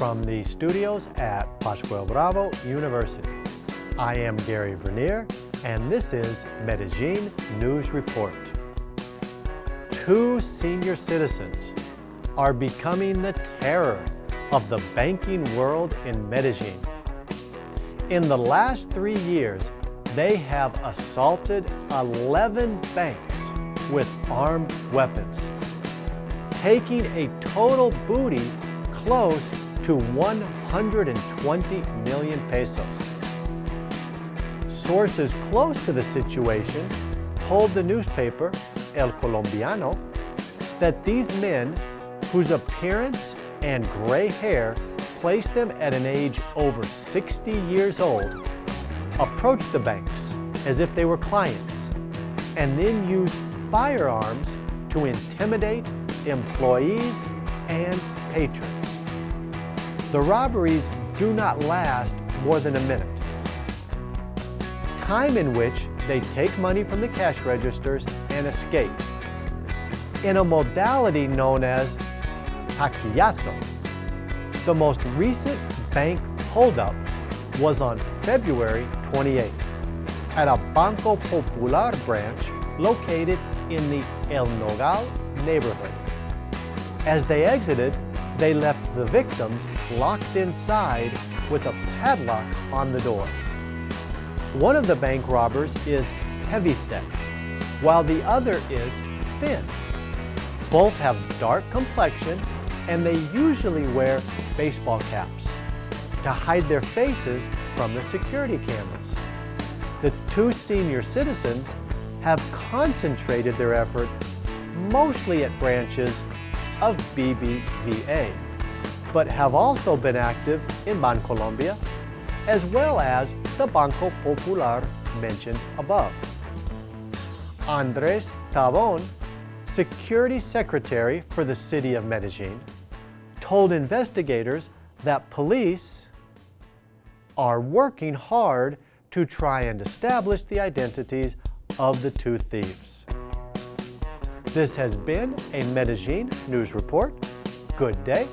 From the studios at Pascual Bravo University. I am Gary Vernier and this is Medellin News Report. Two senior citizens are becoming the terror of the banking world in Medellin. In the last three years, they have assaulted 11 banks with armed weapons, taking a total booty close to 120 million pesos. Sources close to the situation told the newspaper El Colombiano that these men, whose appearance and gray hair placed them at an age over 60 years old, approached the banks as if they were clients and then used firearms to intimidate employees and patrons. The robberies do not last more than a minute, time in which they take money from the cash registers and escape in a modality known as taquillazo. The most recent bank holdup was on February 28th at a Banco Popular branch located in the El Nogal neighborhood. As they exited, they left the victims locked inside with a padlock on the door. One of the bank robbers is heavyset, while the other is thin. Both have dark complexion and they usually wear baseball caps to hide their faces from the security cameras. The two senior citizens have concentrated their efforts mostly at branches of BBVA, but have also been active in Bancolombia, as well as the Banco Popular mentioned above. Andres Tobón, Security Secretary for the City of Medellin, told investigators that police are working hard to try and establish the identities of the two thieves. This has been a Medellin News Report. Good day